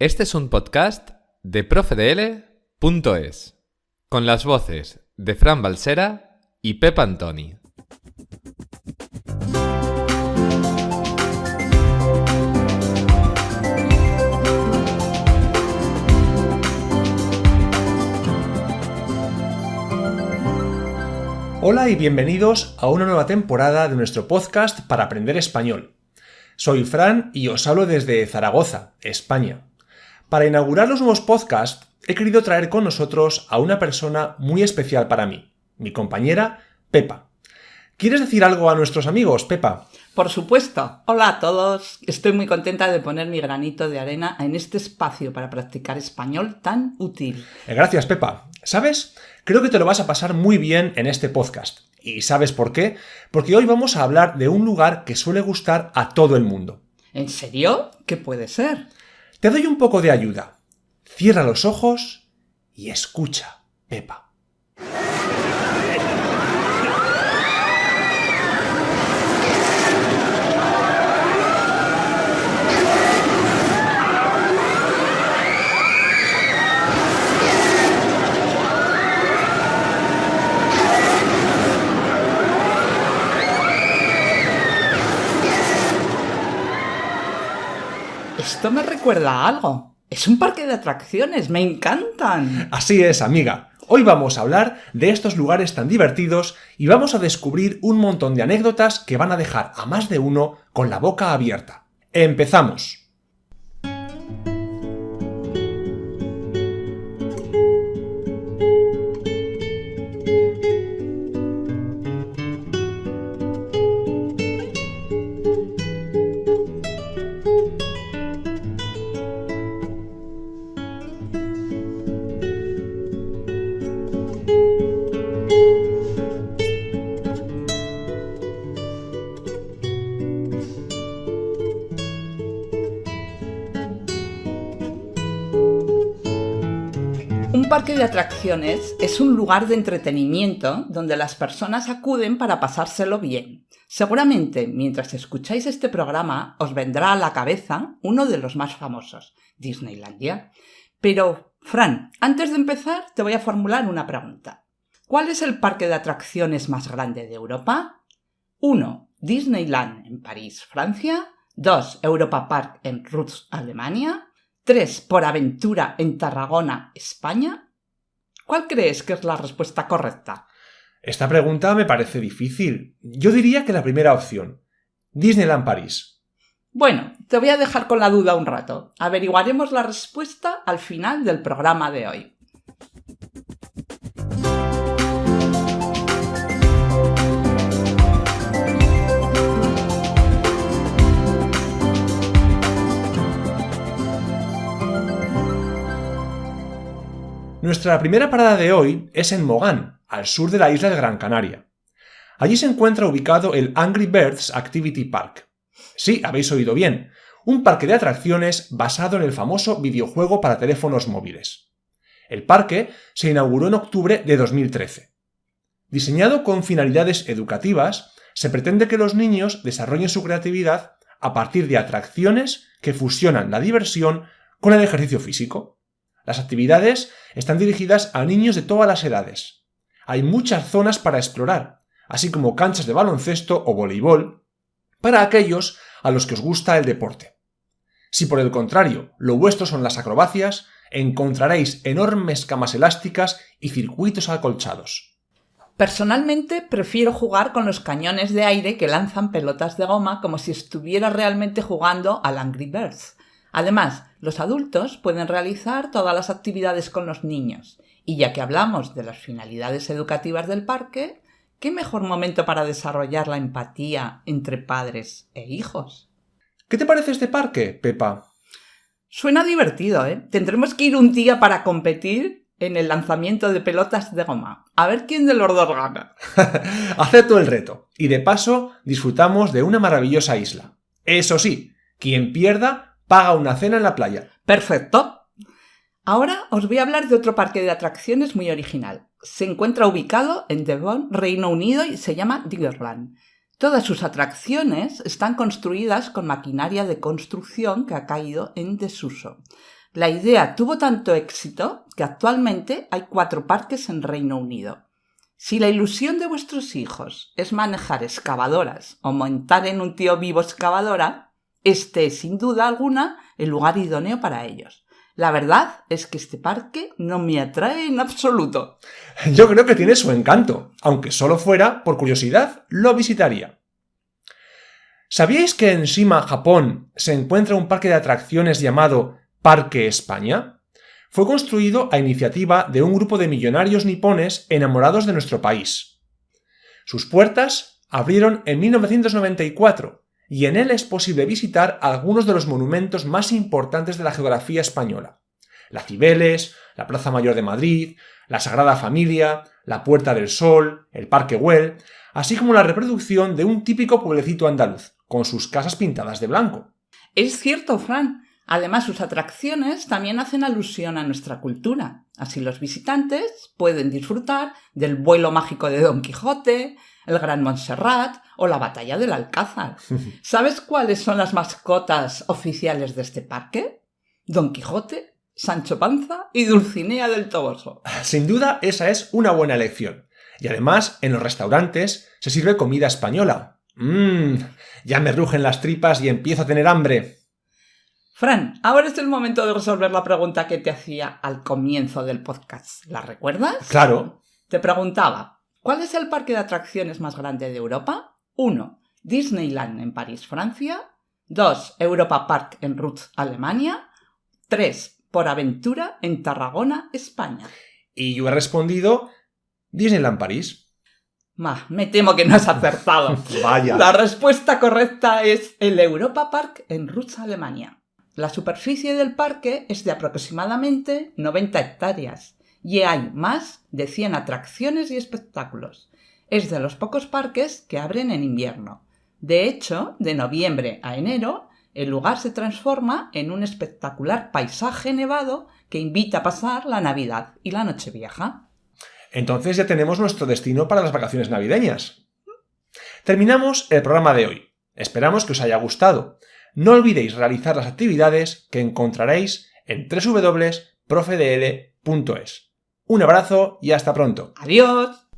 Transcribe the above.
Este es un podcast de profedl.es, con las voces de Fran Balsera y Pep Antoni. Hola y bienvenidos a una nueva temporada de nuestro podcast para aprender español. Soy Fran y os hablo desde Zaragoza, España. Para inaugurar los nuevos podcasts, he querido traer con nosotros a una persona muy especial para mí, mi compañera Pepa. ¿Quieres decir algo a nuestros amigos, Pepa? Por supuesto. Hola a todos. Estoy muy contenta de poner mi granito de arena en este espacio para practicar español tan útil. Eh, Gracias, Pepa. ¿Sabes? Creo que te lo vas a pasar muy bien en este podcast. ¿Y sabes por qué? Porque hoy vamos a hablar de un lugar que suele gustar a todo el mundo. ¿En serio? ¿Qué puede ser? Te doy un poco de ayuda. Cierra los ojos y escucha, Pepa. Esto me recuerda a algo. Es un parque de atracciones, me encantan. Así es, amiga. Hoy vamos a hablar de estos lugares tan divertidos y vamos a descubrir un montón de anécdotas que van a dejar a más de uno con la boca abierta. ¡Empezamos! Parque de atracciones es un lugar de entretenimiento donde las personas acuden para pasárselo bien. Seguramente, mientras escucháis este programa, os vendrá a la cabeza uno de los más famosos, Disneylandia. Pero, Fran, antes de empezar, te voy a formular una pregunta. ¿Cuál es el parque de atracciones más grande de Europa? 1. Disneyland en París, Francia. 2. Europa Park en Rutz, Alemania. 3. Por aventura en Tarragona, España. ¿Cuál crees que es la respuesta correcta? Esta pregunta me parece difícil. Yo diría que la primera opción. Disneyland París. Bueno, te voy a dejar con la duda un rato. Averiguaremos la respuesta al final del programa de hoy. Nuestra primera parada de hoy es en Mogán, al sur de la isla de Gran Canaria. Allí se encuentra ubicado el Angry Birds Activity Park. Sí, habéis oído bien, un parque de atracciones basado en el famoso videojuego para teléfonos móviles. El parque se inauguró en octubre de 2013. Diseñado con finalidades educativas, se pretende que los niños desarrollen su creatividad a partir de atracciones que fusionan la diversión con el ejercicio físico. Las actividades están dirigidas a niños de todas las edades. Hay muchas zonas para explorar, así como canchas de baloncesto o voleibol, para aquellos a los que os gusta el deporte. Si por el contrario lo vuestro son las acrobacias, encontraréis enormes camas elásticas y circuitos acolchados. Personalmente prefiero jugar con los cañones de aire que lanzan pelotas de goma como si estuviera realmente jugando al Angry Birds. Además, los adultos pueden realizar todas las actividades con los niños. Y ya que hablamos de las finalidades educativas del parque, ¿qué mejor momento para desarrollar la empatía entre padres e hijos? ¿Qué te parece este parque, Pepa? Suena divertido, ¿eh? Tendremos que ir un día para competir en el lanzamiento de pelotas de goma. A ver quién de los dos gana. Acepto el reto. Y de paso, disfrutamos de una maravillosa isla. Eso sí, quien pierda paga una cena en la playa. Perfecto. Ahora os voy a hablar de otro parque de atracciones muy original. Se encuentra ubicado en Devon, Reino Unido y se llama Diggerland. Todas sus atracciones están construidas con maquinaria de construcción que ha caído en desuso. La idea tuvo tanto éxito que actualmente hay cuatro parques en Reino Unido. Si la ilusión de vuestros hijos es manejar excavadoras o montar en un tío vivo excavadora, este es sin duda alguna el lugar idóneo para ellos. La verdad es que este parque no me atrae en absoluto. Yo creo que tiene su encanto, aunque solo fuera por curiosidad, lo visitaría. ¿Sabíais que en Shima, Japón, se encuentra un parque de atracciones llamado Parque España? Fue construido a iniciativa de un grupo de millonarios nipones enamorados de nuestro país. Sus puertas abrieron en 1994 y en él es posible visitar algunos de los monumentos más importantes de la geografía española. La Cibeles, la Plaza Mayor de Madrid, la Sagrada Familia, la Puerta del Sol, el Parque Güell, así como la reproducción de un típico pueblecito andaluz, con sus casas pintadas de blanco. Es cierto, Fran. Además, sus atracciones también hacen alusión a nuestra cultura. Así los visitantes pueden disfrutar del vuelo mágico de Don Quijote, el Gran Montserrat o la Batalla del Alcázar. ¿Sabes cuáles son las mascotas oficiales de este parque? Don Quijote, Sancho Panza y Dulcinea del Toboso. Sin duda, esa es una buena elección. Y además, en los restaurantes se sirve comida española, Mmm, ya me rugen las tripas y empiezo a tener hambre. Fran, ahora es el momento de resolver la pregunta que te hacía al comienzo del podcast. ¿La recuerdas? Claro. Te preguntaba, ¿cuál es el parque de atracciones más grande de Europa? 1. Disneyland en París, Francia. 2. Europa Park en Ruth, Alemania. 3. Por Aventura en Tarragona, España. Y yo he respondido Disneyland París me temo que no has acertado. Vaya. La respuesta correcta es el Europa Park en Rutz, Alemania. La superficie del parque es de aproximadamente 90 hectáreas y hay más de 100 atracciones y espectáculos. Es de los pocos parques que abren en invierno. De hecho, de noviembre a enero, el lugar se transforma en un espectacular paisaje nevado que invita a pasar la Navidad y la Nochevieja. Entonces ya tenemos nuestro destino para las vacaciones navideñas. Terminamos el programa de hoy. Esperamos que os haya gustado. No olvidéis realizar las actividades que encontraréis en www.profedl.es. Un abrazo y hasta pronto. Adiós.